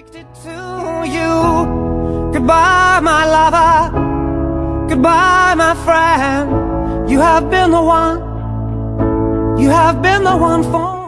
addicted to you. Goodbye, my lover. Goodbye, my friend. You have been the one. You have been the one for me.